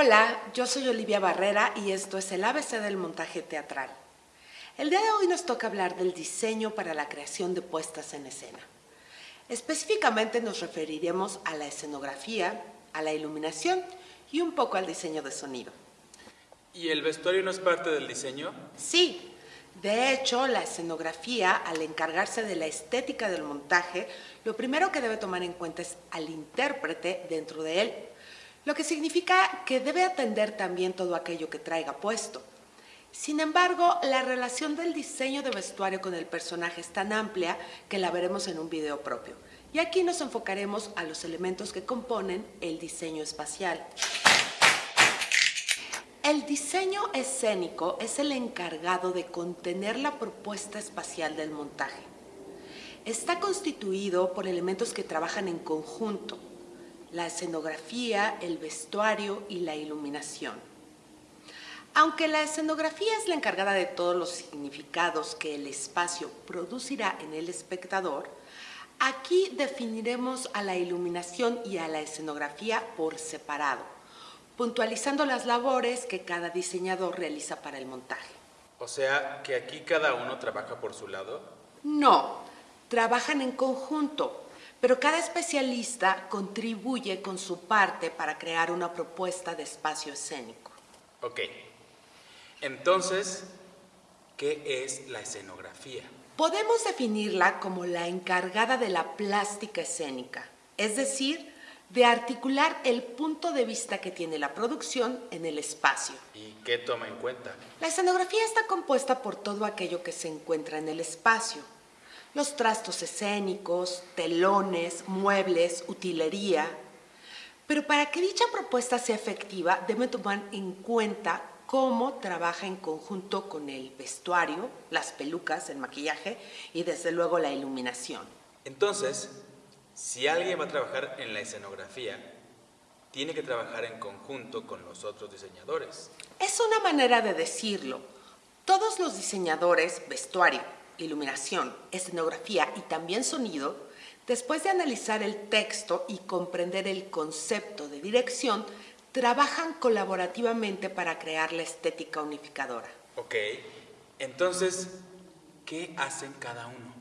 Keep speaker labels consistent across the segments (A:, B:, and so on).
A: Hola, yo soy Olivia Barrera y esto es el ABC del montaje teatral. El día de hoy nos toca hablar del diseño para la creación de puestas en escena. Específicamente nos referiremos a la escenografía, a la iluminación y un poco al diseño de sonido.
B: ¿Y el vestuario no es parte del diseño?
A: Sí, de hecho, la escenografía, al encargarse de la estética del montaje, lo primero que debe tomar en cuenta es al intérprete dentro de él, lo que significa que debe atender también todo aquello que traiga puesto. Sin embargo, la relación del diseño de vestuario con el personaje es tan amplia que la veremos en un video propio. Y aquí nos enfocaremos a los elementos que componen el diseño espacial. El diseño escénico es el encargado de contener la propuesta espacial del montaje. Está constituido por elementos que trabajan en conjunto, la escenografía, el vestuario y la iluminación. Aunque la escenografía es la encargada de todos los significados que el espacio producirá en el espectador, aquí definiremos a la iluminación y a la escenografía por separado, puntualizando las labores que cada diseñador realiza para el montaje.
B: O sea, que aquí cada uno trabaja por su lado.
A: No, trabajan en conjunto, pero cada especialista contribuye con su parte para crear una propuesta de espacio escénico.
B: Ok. Entonces, ¿qué es la escenografía?
A: Podemos definirla como la encargada de la plástica escénica, es decir, de articular el punto de vista que tiene la producción en el espacio.
B: ¿Y qué toma en cuenta?
A: La escenografía está compuesta por todo aquello que se encuentra en el espacio, los trastos escénicos, telones, muebles, utilería. Pero para que dicha propuesta sea efectiva, debe tomar en cuenta cómo trabaja en conjunto con el vestuario, las pelucas, el maquillaje y desde luego la iluminación.
B: Entonces, si alguien va a trabajar en la escenografía, tiene que trabajar en conjunto con los otros diseñadores.
A: Es una manera de decirlo. Todos los diseñadores, vestuario, iluminación, escenografía y también sonido, después de analizar el texto y comprender el concepto de dirección, trabajan colaborativamente para crear la estética unificadora.
B: Ok, entonces, ¿qué hacen cada uno?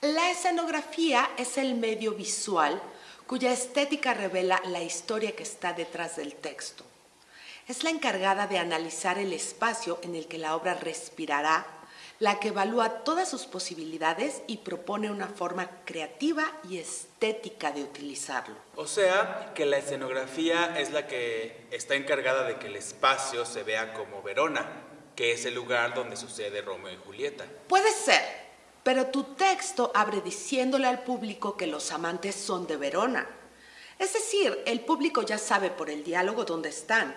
A: La escenografía es el medio visual cuya estética revela la historia que está detrás del texto es la encargada de analizar el espacio en el que la obra respirará, la que evalúa todas sus posibilidades y propone una forma creativa y estética de utilizarlo.
B: O sea, que la escenografía es la que está encargada de que el espacio se vea como Verona, que es el lugar donde sucede Romeo y Julieta.
A: Puede ser, pero tu texto abre diciéndole al público que los amantes son de Verona. Es decir, el público ya sabe por el diálogo dónde están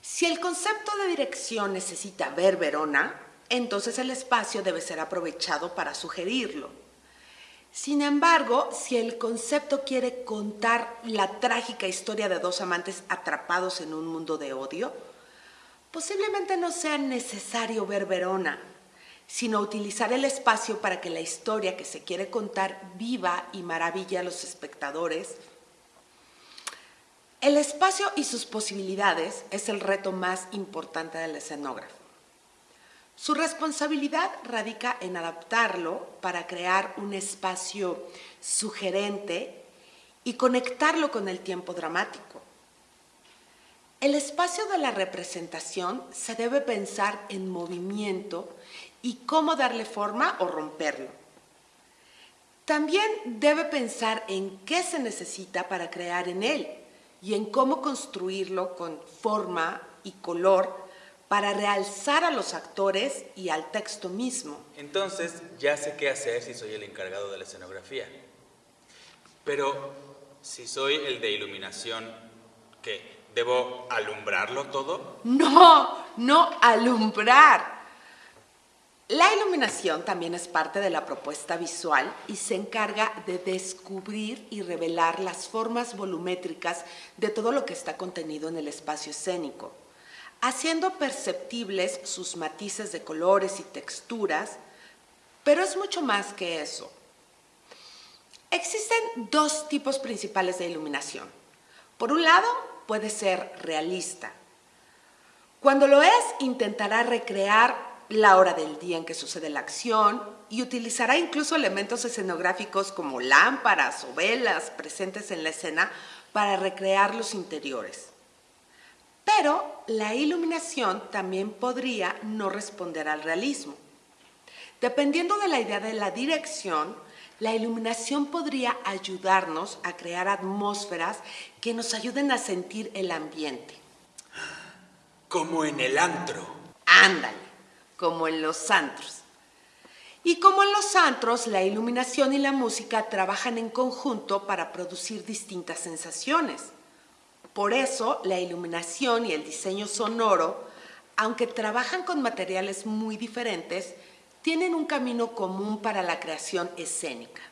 A: si el concepto de dirección necesita ver Verona, entonces el espacio debe ser aprovechado para sugerirlo. Sin embargo, si el concepto quiere contar la trágica historia de dos amantes atrapados en un mundo de odio, posiblemente no sea necesario ver Verona, sino utilizar el espacio para que la historia que se quiere contar viva y maravilla a los espectadores el espacio y sus posibilidades es el reto más importante del escenógrafo. Su responsabilidad radica en adaptarlo para crear un espacio sugerente y conectarlo con el tiempo dramático. El espacio de la representación se debe pensar en movimiento y cómo darle forma o romperlo. También debe pensar en qué se necesita para crear en él y en cómo construirlo con forma y color para realzar a los actores y al texto mismo.
B: Entonces ya sé qué hacer si soy el encargado de la escenografía. Pero si soy el de iluminación, ¿qué? ¿Debo alumbrarlo todo?
A: No, no alumbrar. La iluminación también es parte de la propuesta visual y se encarga de descubrir y revelar las formas volumétricas de todo lo que está contenido en el espacio escénico, haciendo perceptibles sus matices de colores y texturas, pero es mucho más que eso. Existen dos tipos principales de iluminación. Por un lado, puede ser realista. Cuando lo es, intentará recrear la hora del día en que sucede la acción y utilizará incluso elementos escenográficos como lámparas o velas presentes en la escena para recrear los interiores. Pero la iluminación también podría no responder al realismo. Dependiendo de la idea de la dirección, la iluminación podría ayudarnos a crear atmósferas que nos ayuden a sentir el ambiente.
B: Como en el antro.
A: Ándale, como en los antros. Y como en los antros, la iluminación y la música trabajan en conjunto para producir distintas sensaciones. Por eso, la iluminación y el diseño sonoro, aunque trabajan con materiales muy diferentes, tienen un camino común para la creación escénica.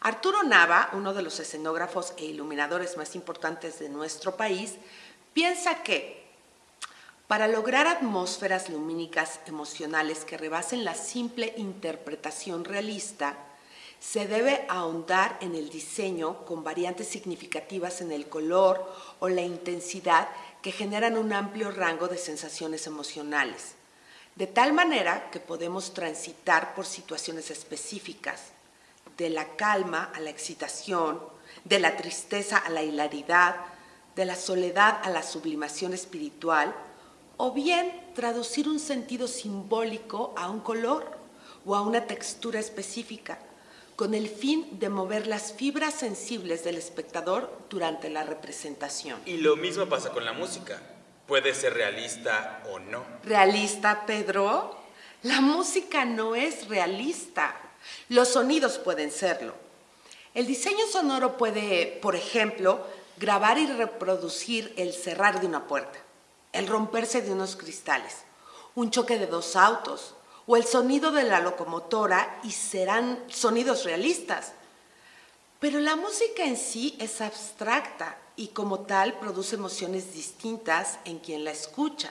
A: Arturo Nava, uno de los escenógrafos e iluminadores más importantes de nuestro país, piensa que para lograr atmósferas lumínicas emocionales que rebasen la simple interpretación realista, se debe ahondar en el diseño con variantes significativas en el color o la intensidad que generan un amplio rango de sensaciones emocionales, de tal manera que podemos transitar por situaciones específicas, de la calma a la excitación, de la tristeza a la hilaridad, de la soledad a la sublimación espiritual, o bien traducir un sentido simbólico a un color o a una textura específica, con el fin de mover las fibras sensibles del espectador durante la representación.
B: Y lo mismo pasa con la música. Puede ser realista o no.
A: ¿Realista, Pedro? La música no es realista. Los sonidos pueden serlo. El diseño sonoro puede, por ejemplo, grabar y reproducir el cerrar de una puerta el romperse de unos cristales, un choque de dos autos o el sonido de la locomotora y serán sonidos realistas. Pero la música en sí es abstracta y como tal produce emociones distintas en quien la escucha.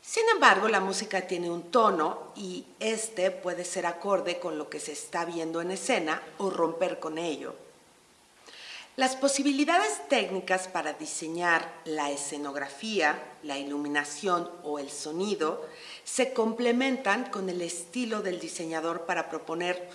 A: Sin embargo, la música tiene un tono y este puede ser acorde con lo que se está viendo en escena o romper con ello. Las posibilidades técnicas para diseñar la escenografía, la iluminación o el sonido se complementan con el estilo del diseñador para proponer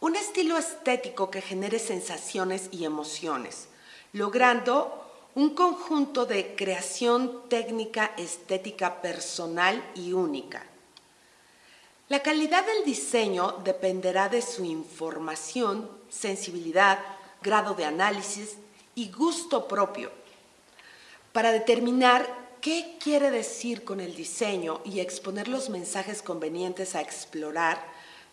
A: un estilo estético que genere sensaciones y emociones, logrando un conjunto de creación técnica estética personal y única. La calidad del diseño dependerá de su información, sensibilidad, grado de análisis y gusto propio para determinar qué quiere decir con el diseño y exponer los mensajes convenientes a explorar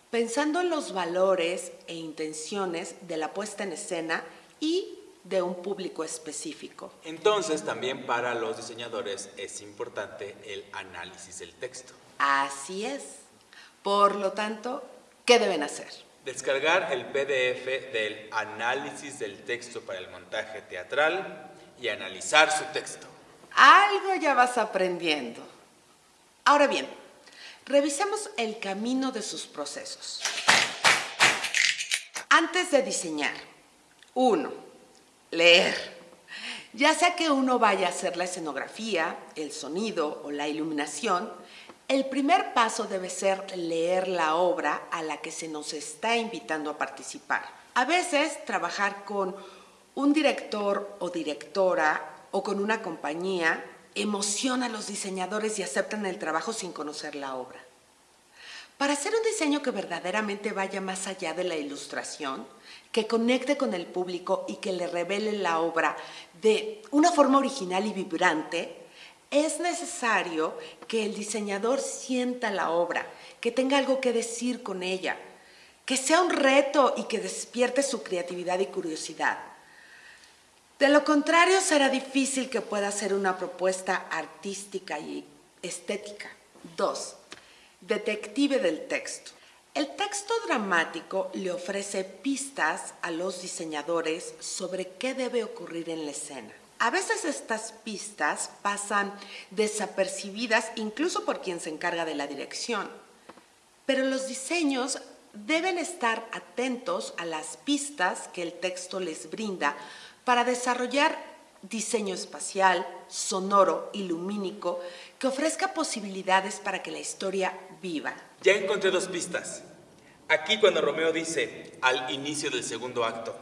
A: pensando en los valores e intenciones de la puesta en escena y de un público específico.
B: Entonces también para los diseñadores es importante el análisis del texto.
A: Así es. Por lo tanto, ¿qué deben hacer?
B: Descargar el PDF del análisis del texto para el montaje teatral y analizar su texto.
A: Algo ya vas aprendiendo. Ahora bien, revisemos el camino de sus procesos. Antes de diseñar, uno, leer. Ya sea que uno vaya a hacer la escenografía, el sonido o la iluminación, el primer paso debe ser leer la obra a la que se nos está invitando a participar. A veces trabajar con un director o directora o con una compañía emociona a los diseñadores y aceptan el trabajo sin conocer la obra. Para hacer un diseño que verdaderamente vaya más allá de la ilustración, que conecte con el público y que le revele la obra de una forma original y vibrante, es necesario que el diseñador sienta la obra, que tenga algo que decir con ella, que sea un reto y que despierte su creatividad y curiosidad. De lo contrario, será difícil que pueda hacer una propuesta artística y estética. Dos, detective del texto. El texto dramático le ofrece pistas a los diseñadores sobre qué debe ocurrir en la escena. A veces estas pistas pasan desapercibidas incluso por quien se encarga de la dirección, pero los diseños deben estar atentos a las pistas que el texto les brinda para desarrollar diseño espacial, sonoro y lumínico que ofrezca posibilidades para que la historia viva.
B: Ya encontré dos pistas. Aquí cuando Romeo dice, al inicio del segundo acto,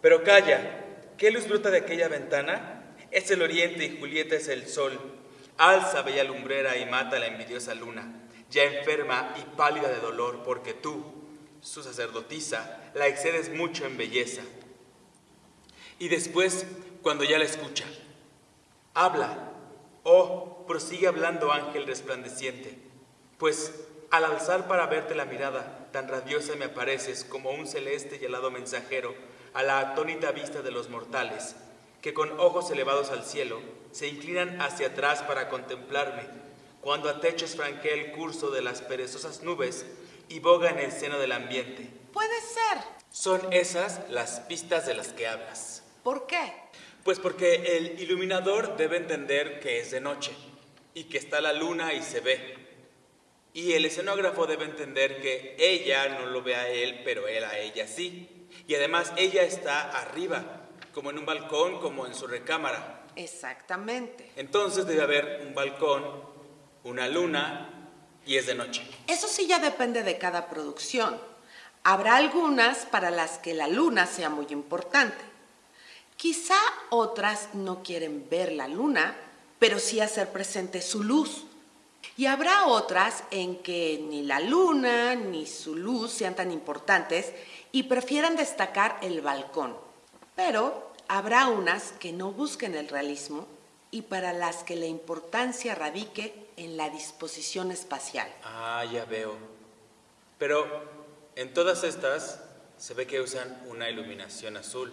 B: pero calla, ¿qué luz brota de aquella ventana? Es el oriente y Julieta es el sol. Alza bella lumbrera y mata la envidiosa luna, ya enferma y pálida de dolor, porque tú, su sacerdotisa, la excedes mucho en belleza. Y después, cuando ya la escucha, habla, oh, prosigue hablando ángel resplandeciente, pues al alzar para verte la mirada, tan radiosa me apareces como un celeste y helado mensajero a la atónita vista de los mortales, que con ojos elevados al cielo se inclinan hacia atrás para contemplarme, cuando a techos franquea el curso de las perezosas nubes y boga en el seno del ambiente.
A: Puede ser.
B: Son esas las pistas de las que hablas.
A: ¿Por qué?
B: Pues porque el iluminador debe entender que es de noche y que está la luna y se ve. Y el escenógrafo debe entender que ella no lo ve a él, pero él a ella sí. Y además ella está arriba, como en un balcón, como en su recámara.
A: Exactamente.
B: Entonces debe haber un balcón, una luna y es de noche.
A: Eso sí ya depende de cada producción. Habrá algunas para las que la luna sea muy importante. Quizá otras no quieren ver la luna, pero sí hacer presente su luz. Y habrá otras en que ni la luna ni su luz sean tan importantes y prefieran destacar el balcón. Pero habrá unas que no busquen el realismo y para las que la importancia radique en la disposición espacial.
B: Ah, ya veo. Pero en todas estas se ve que usan una iluminación azul.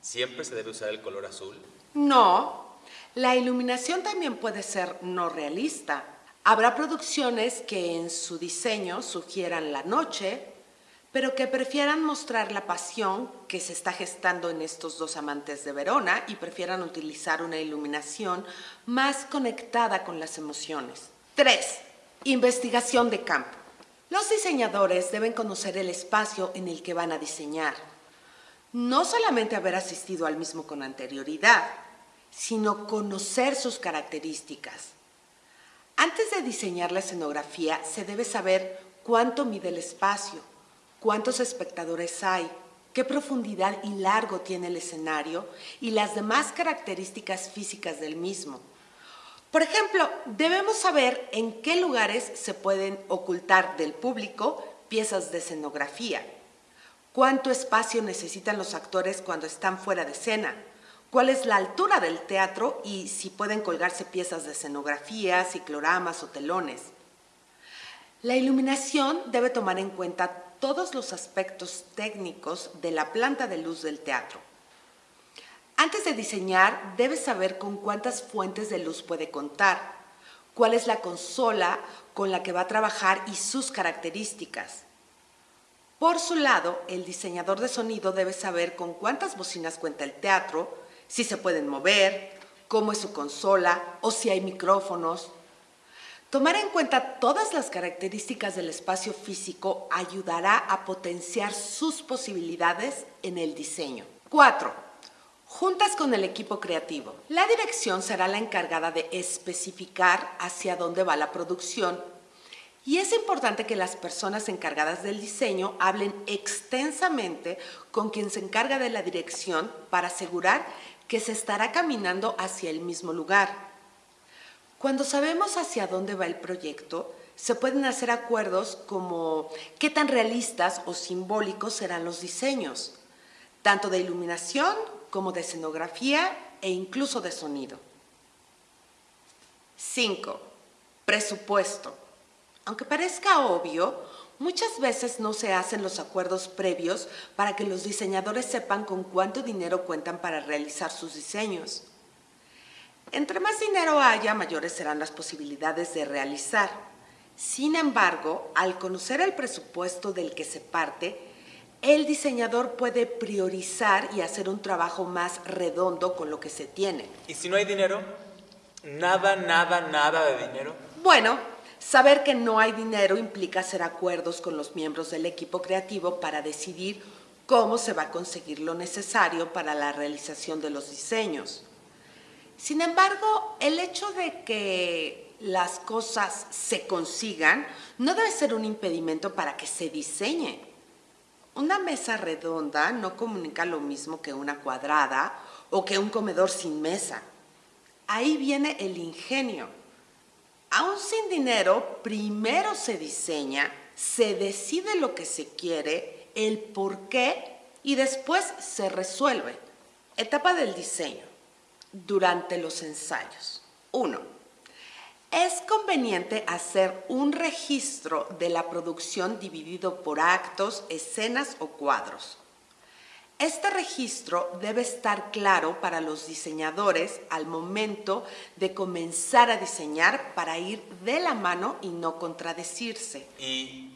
B: ¿Siempre se debe usar el color azul?
A: No, la iluminación también puede ser no realista. Habrá producciones que en su diseño sugieran la noche, pero que prefieran mostrar la pasión que se está gestando en estos dos amantes de Verona y prefieran utilizar una iluminación más conectada con las emociones. 3. Investigación de campo. Los diseñadores deben conocer el espacio en el que van a diseñar. No solamente haber asistido al mismo con anterioridad, sino conocer sus características. Antes de diseñar la escenografía, se debe saber cuánto mide el espacio, cuántos espectadores hay, qué profundidad y largo tiene el escenario y las demás características físicas del mismo. Por ejemplo, debemos saber en qué lugares se pueden ocultar del público piezas de escenografía, cuánto espacio necesitan los actores cuando están fuera de escena, cuál es la altura del teatro y si pueden colgarse piezas de escenografía, cicloramas o telones. La iluminación debe tomar en cuenta todos los aspectos técnicos de la planta de luz del teatro. Antes de diseñar, debes saber con cuántas fuentes de luz puede contar, cuál es la consola con la que va a trabajar y sus características. Por su lado, el diseñador de sonido debe saber con cuántas bocinas cuenta el teatro, si se pueden mover, cómo es su consola o si hay micrófonos. Tomar en cuenta todas las características del espacio físico ayudará a potenciar sus posibilidades en el diseño. 4. Juntas con el equipo creativo. La dirección será la encargada de especificar hacia dónde va la producción y es importante que las personas encargadas del diseño hablen extensamente con quien se encarga de la dirección para asegurar que se estará caminando hacia el mismo lugar. Cuando sabemos hacia dónde va el proyecto, se pueden hacer acuerdos como qué tan realistas o simbólicos serán los diseños, tanto de iluminación como de escenografía e incluso de sonido. 5. Presupuesto. Aunque parezca obvio, Muchas veces no se hacen los acuerdos previos para que los diseñadores sepan con cuánto dinero cuentan para realizar sus diseños. Entre más dinero haya, mayores serán las posibilidades de realizar. Sin embargo, al conocer el presupuesto del que se parte, el diseñador puede priorizar y hacer un trabajo más redondo con lo que se tiene.
B: ¿Y si no hay dinero? Nada, nada, nada de dinero.
A: Bueno, Saber que no hay dinero implica hacer acuerdos con los miembros del equipo creativo para decidir cómo se va a conseguir lo necesario para la realización de los diseños. Sin embargo, el hecho de que las cosas se consigan no debe ser un impedimento para que se diseñe. Una mesa redonda no comunica lo mismo que una cuadrada o que un comedor sin mesa. Ahí viene el ingenio. Aún sin dinero, primero se diseña, se decide lo que se quiere el por qué y después se resuelve. Etapa del diseño. Durante los ensayos. 1. Es conveniente hacer un registro de la producción dividido por actos, escenas o cuadros. Este registro debe estar claro para los diseñadores al momento de comenzar a diseñar para ir de la mano y no contradecirse.
B: ¿Y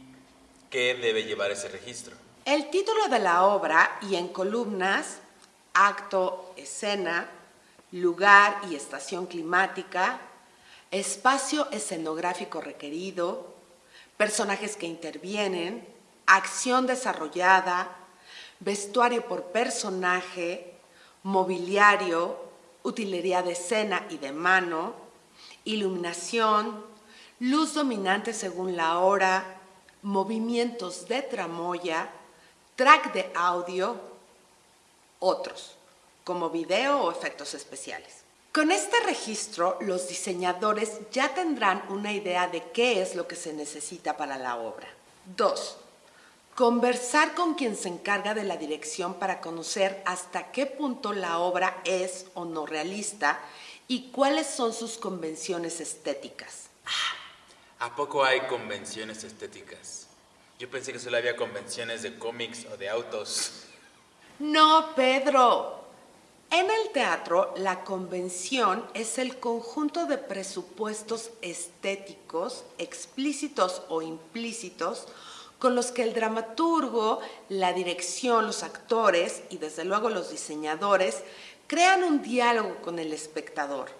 B: qué debe llevar ese registro?
A: El título de la obra y en columnas, acto, escena, lugar y estación climática, espacio escenográfico requerido, personajes que intervienen, acción desarrollada, vestuario por personaje, mobiliario, utilería de escena y de mano, iluminación, luz dominante según la hora, movimientos de tramoya, track de audio, otros, como video o efectos especiales. Con este registro, los diseñadores ya tendrán una idea de qué es lo que se necesita para la obra. 2. Conversar con quien se encarga de la dirección para conocer hasta qué punto la obra es o no realista y cuáles son sus convenciones estéticas.
B: ¿A poco hay convenciones estéticas? Yo pensé que solo había convenciones de cómics o de autos.
A: No, Pedro. En el teatro, la convención es el conjunto de presupuestos estéticos, explícitos o implícitos, con los que el dramaturgo, la dirección, los actores y desde luego los diseñadores crean un diálogo con el espectador.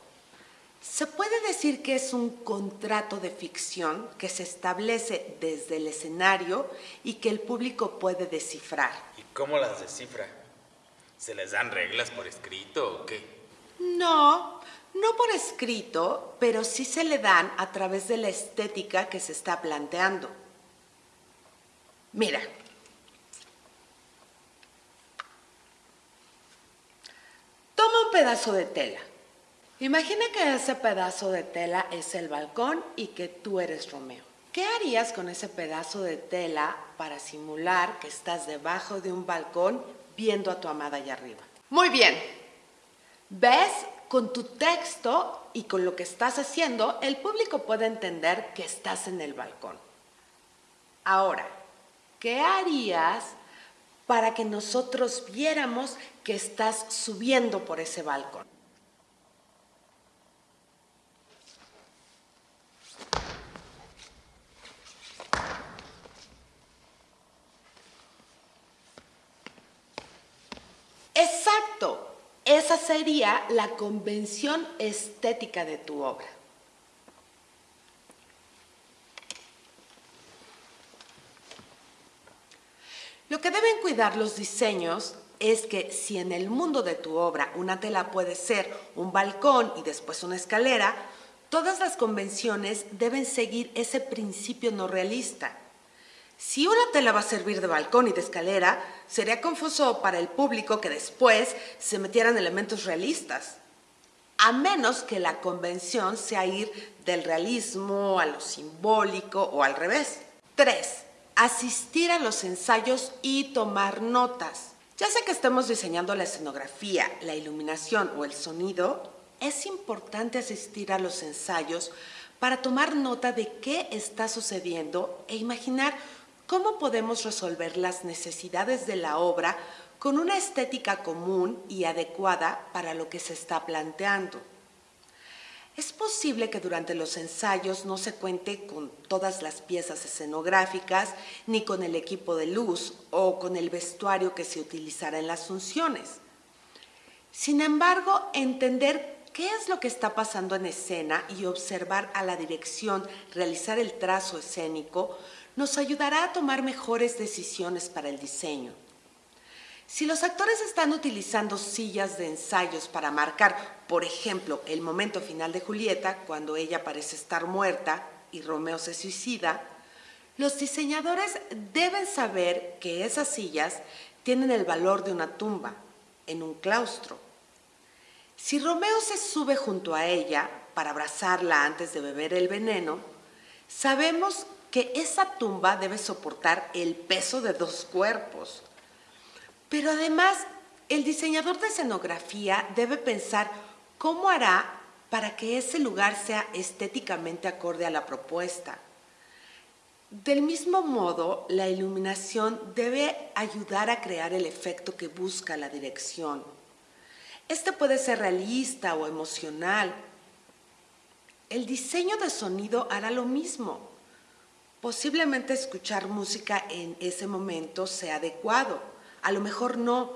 A: Se puede decir que es un contrato de ficción que se establece desde el escenario y que el público puede descifrar.
B: ¿Y cómo las descifra? ¿Se les dan reglas por escrito o qué?
A: No, no por escrito, pero sí se le dan a través de la estética que se está planteando. Mira. Toma un pedazo de tela Imagina que ese pedazo de tela es el balcón y que tú eres Romeo. ¿Qué harías con ese pedazo de tela para simular que estás debajo de un balcón viendo a tu amada allá arriba? Muy bien. ¿Ves? Con tu texto y con lo que estás haciendo, el público puede entender que estás en el balcón. Ahora, ¿qué harías para que nosotros viéramos que estás subiendo por ese balcón? Esa sería la convención estética de tu obra. Lo que deben cuidar los diseños es que si en el mundo de tu obra una tela puede ser un balcón y después una escalera, todas las convenciones deben seguir ese principio no realista. Si una tela va a servir de balcón y de escalera, sería confuso para el público que después se metieran elementos realistas, a menos que la convención sea ir del realismo a lo simbólico o al revés. 3. Asistir a los ensayos y tomar notas. Ya sea que estemos diseñando la escenografía, la iluminación o el sonido, es importante asistir a los ensayos para tomar nota de qué está sucediendo e imaginar ¿Cómo podemos resolver las necesidades de la obra con una estética común y adecuada para lo que se está planteando? Es posible que durante los ensayos no se cuente con todas las piezas escenográficas, ni con el equipo de luz o con el vestuario que se utilizará en las funciones. Sin embargo, entender qué es lo que está pasando en escena y observar a la dirección realizar el trazo escénico nos ayudará a tomar mejores decisiones para el diseño. Si los actores están utilizando sillas de ensayos para marcar, por ejemplo, el momento final de Julieta, cuando ella parece estar muerta y Romeo se suicida, los diseñadores deben saber que esas sillas tienen el valor de una tumba en un claustro. Si Romeo se sube junto a ella para abrazarla antes de beber el veneno, sabemos que esa tumba debe soportar el peso de dos cuerpos. Pero además, el diseñador de escenografía debe pensar cómo hará para que ese lugar sea estéticamente acorde a la propuesta. Del mismo modo, la iluminación debe ayudar a crear el efecto que busca la dirección. Este puede ser realista o emocional. El diseño de sonido hará lo mismo. Posiblemente escuchar música en ese momento sea adecuado, a lo mejor no,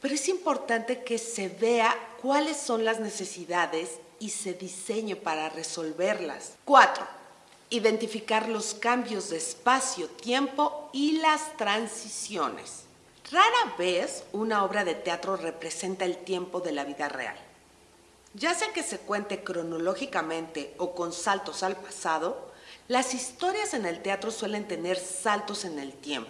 A: pero es importante que se vea cuáles son las necesidades y se diseñe para resolverlas. 4 identificar los cambios de espacio, tiempo y las transiciones. Rara vez una obra de teatro representa el tiempo de la vida real. Ya sea que se cuente cronológicamente o con saltos al pasado, las historias en el teatro suelen tener saltos en el tiempo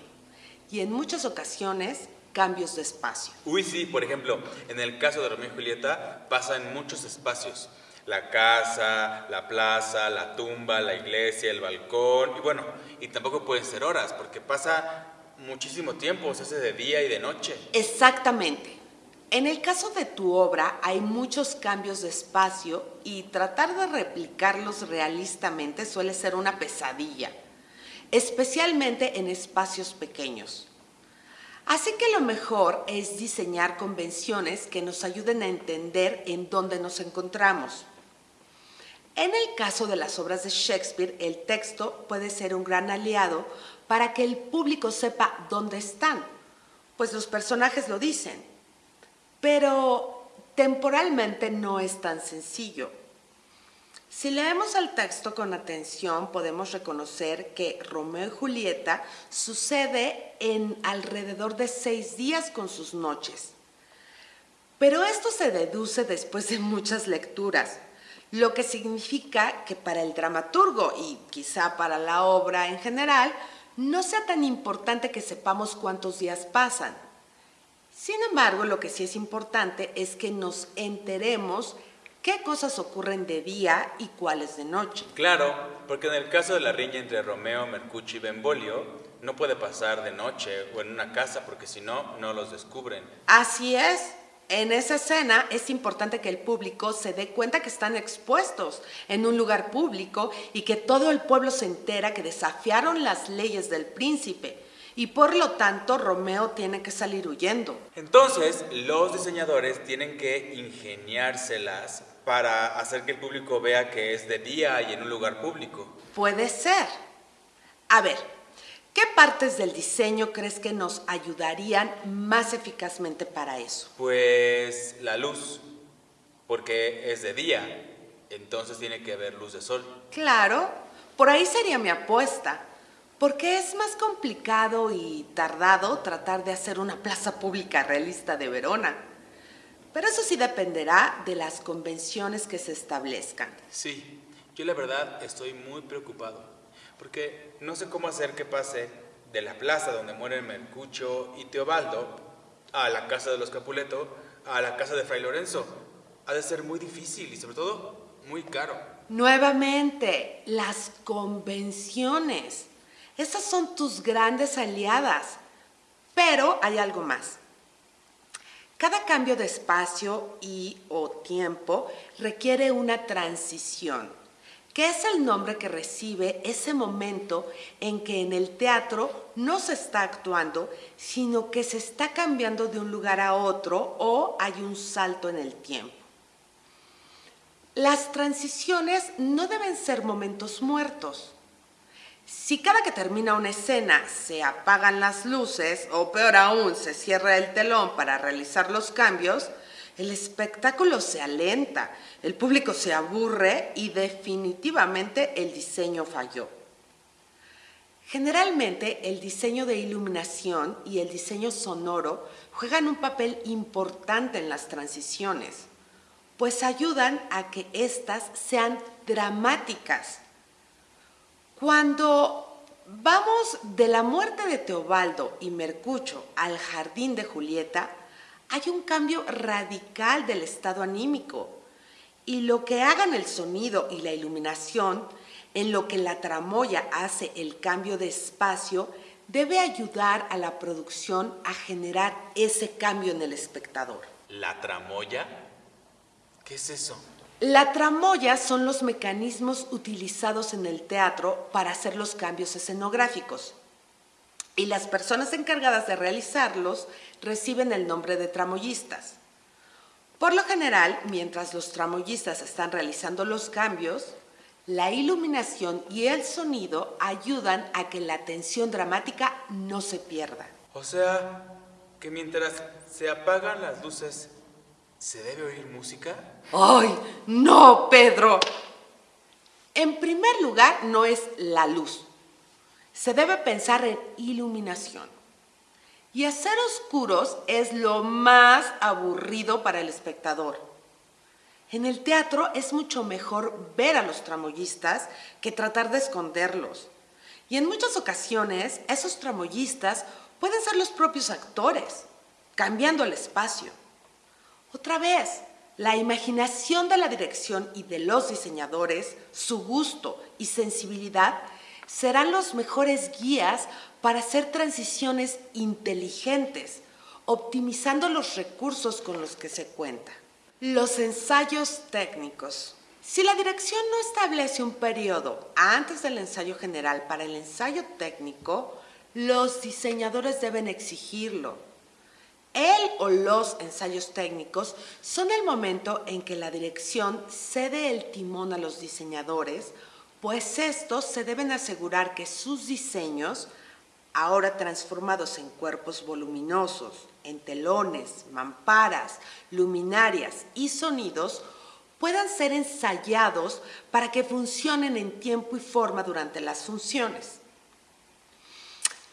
A: y en muchas ocasiones cambios de espacio.
B: Uy, sí, por ejemplo, en el caso de Romeo y Julieta pasa en muchos espacios la casa, la plaza, la tumba, la iglesia, el balcón, y bueno, y tampoco pueden ser horas, porque pasa muchísimo tiempo, se hace de día y de noche.
A: Exactamente. En el caso de tu obra hay muchos cambios de espacio y tratar de replicarlos realistamente suele ser una pesadilla, especialmente en espacios pequeños. Así que lo mejor es diseñar convenciones que nos ayuden a entender en dónde nos encontramos. En el caso de las obras de Shakespeare, el texto puede ser un gran aliado para que el público sepa dónde están, pues los personajes lo dicen. Pero temporalmente no es tan sencillo. Si leemos el texto con atención, podemos reconocer que Romeo y Julieta sucede en alrededor de seis días con sus noches. Pero esto se deduce después de muchas lecturas lo que significa que para el dramaturgo y quizá para la obra en general, no sea tan importante que sepamos cuántos días pasan. Sin embargo, lo que sí es importante es que nos enteremos qué cosas ocurren de día y cuáles de noche.
B: Claro, porque en el caso de la riña entre Romeo, Mercucci y Benvolio, no puede pasar de noche o en una casa porque si no, no los descubren.
A: Así es. En esa escena es importante que el público se dé cuenta que están expuestos en un lugar público y que todo el pueblo se entera que desafiaron las leyes del príncipe y por lo tanto Romeo tiene que salir huyendo.
B: Entonces, los diseñadores tienen que ingeniárselas para hacer que el público vea que es de día y en un lugar público.
A: Puede ser. A ver, ¿Qué partes del diseño crees que nos ayudarían más eficazmente para eso?
B: Pues la luz, porque es de día, entonces tiene que haber luz de sol.
A: Claro, por ahí sería mi apuesta, porque es más complicado y tardado tratar de hacer una plaza pública realista de Verona. Pero eso sí dependerá de las convenciones que se establezcan.
B: Sí, yo la verdad estoy muy preocupado porque no sé cómo hacer que pase de la plaza donde mueren Mercucho y Teobaldo a la casa de los Capuleto a la casa de Fray Lorenzo. Ha de ser muy difícil y sobre todo muy caro.
A: Nuevamente, las convenciones. Esas son tus grandes aliadas. Pero hay algo más. Cada cambio de espacio y o tiempo requiere una transición que es el nombre que recibe ese momento en que en el teatro no se está actuando, sino que se está cambiando de un lugar a otro o hay un salto en el tiempo. Las transiciones no deben ser momentos muertos. Si cada que termina una escena se apagan las luces o peor aún se cierra el telón para realizar los cambios, el espectáculo se alenta, el público se aburre y definitivamente el diseño falló. Generalmente el diseño de iluminación y el diseño sonoro juegan un papel importante en las transiciones, pues ayudan a que éstas sean dramáticas. Cuando vamos de la muerte de Teobaldo y Mercucho al jardín de Julieta, hay un cambio radical del estado anímico y lo que hagan el sonido y la iluminación, en lo que la tramoya hace el cambio de espacio, debe ayudar a la producción a generar ese cambio en el espectador.
B: ¿La tramoya? ¿Qué es eso?
A: La tramoya son los mecanismos utilizados en el teatro para hacer los cambios escenográficos. Y las personas encargadas de realizarlos reciben el nombre de tramoyistas. Por lo general, mientras los tramoyistas están realizando los cambios, la iluminación y el sonido ayudan a que la tensión dramática no se pierda.
B: O sea, que mientras se apagan las luces, ¿se debe oír música?
A: ¡Ay, no, Pedro! En primer lugar, no es la luz. Se debe pensar en iluminación. Y hacer oscuros es lo más aburrido para el espectador. En el teatro es mucho mejor ver a los tramoyistas que tratar de esconderlos. Y en muchas ocasiones esos tramoyistas pueden ser los propios actores, cambiando el espacio. Otra vez, la imaginación de la dirección y de los diseñadores, su gusto y sensibilidad serán los mejores guías para hacer transiciones inteligentes, optimizando los recursos con los que se cuenta. Los ensayos técnicos. Si la dirección no establece un periodo antes del ensayo general para el ensayo técnico, los diseñadores deben exigirlo. El o los ensayos técnicos son el momento en que la dirección cede el timón a los diseñadores pues estos se deben asegurar que sus diseños, ahora transformados en cuerpos voluminosos, en telones, mamparas, luminarias y sonidos, puedan ser ensayados para que funcionen en tiempo y forma durante las funciones.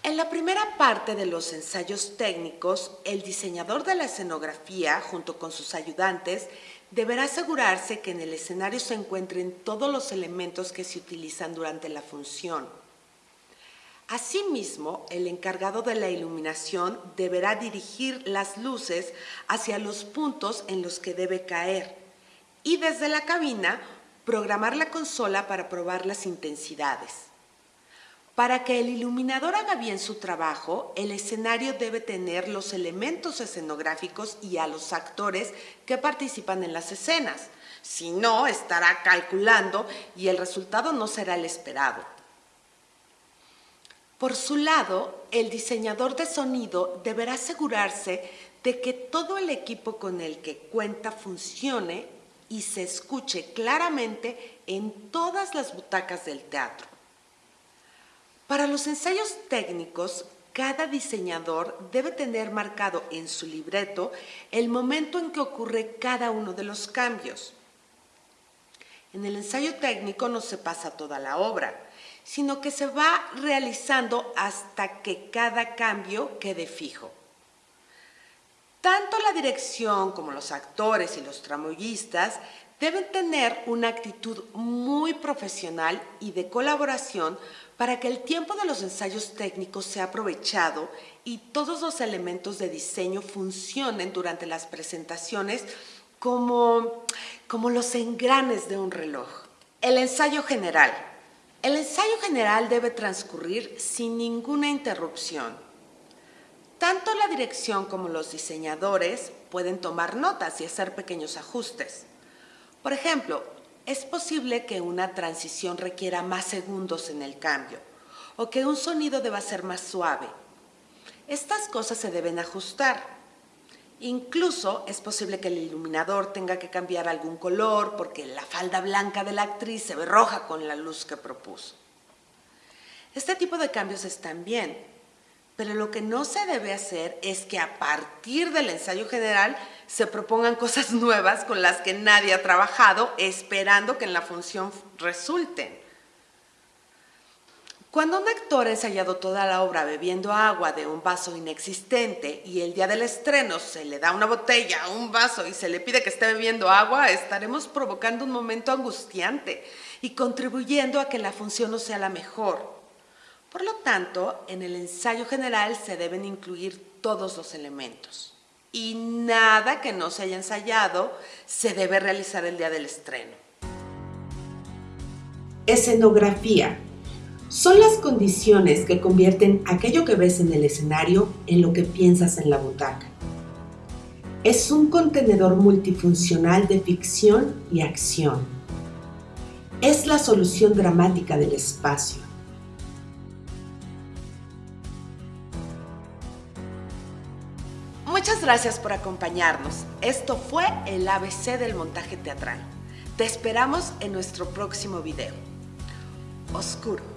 A: En la primera parte de los ensayos técnicos, el diseñador de la escenografía, junto con sus ayudantes, deberá asegurarse que en el escenario se encuentren todos los elementos que se utilizan durante la función. Asimismo, el encargado de la iluminación deberá dirigir las luces hacia los puntos en los que debe caer y desde la cabina programar la consola para probar las intensidades. Para que el iluminador haga bien su trabajo, el escenario debe tener los elementos escenográficos y a los actores que participan en las escenas. Si no, estará calculando y el resultado no será el esperado. Por su lado, el diseñador de sonido deberá asegurarse de que todo el equipo con el que cuenta funcione y se escuche claramente en todas las butacas del teatro. Para los ensayos técnicos, cada diseñador debe tener marcado en su libreto el momento en que ocurre cada uno de los cambios. En el ensayo técnico no se pasa toda la obra, sino que se va realizando hasta que cada cambio quede fijo. Tanto la dirección como los actores y los tramoyistas deben tener una actitud muy profesional y de colaboración para que el tiempo de los ensayos técnicos sea aprovechado y todos los elementos de diseño funcionen durante las presentaciones como, como los engranes de un reloj. El ensayo general. El ensayo general debe transcurrir sin ninguna interrupción. Tanto la dirección como los diseñadores pueden tomar notas y hacer pequeños ajustes. Por ejemplo, es posible que una transición requiera más segundos en el cambio o que un sonido deba ser más suave. Estas cosas se deben ajustar. Incluso es posible que el iluminador tenga que cambiar algún color porque la falda blanca de la actriz se ve roja con la luz que propuso. Este tipo de cambios están bien, pero lo que no se debe hacer es que a partir del ensayo general se propongan cosas nuevas con las que nadie ha trabajado, esperando que en la función resulten. Cuando un actor ha ensayado toda la obra bebiendo agua de un vaso inexistente y el día del estreno se le da una botella, un vaso y se le pide que esté bebiendo agua, estaremos provocando un momento angustiante y contribuyendo a que la función no sea la mejor. Por lo tanto, en el ensayo general se deben incluir todos los elementos y nada que no se haya ensayado se debe realizar el día del estreno.
C: Escenografía son las condiciones que convierten aquello que ves en el escenario en lo que piensas en la butaca. Es un contenedor multifuncional de ficción y acción. Es la solución dramática del espacio.
A: Gracias por acompañarnos. Esto fue el ABC del montaje teatral. Te esperamos en nuestro próximo video. Oscuro.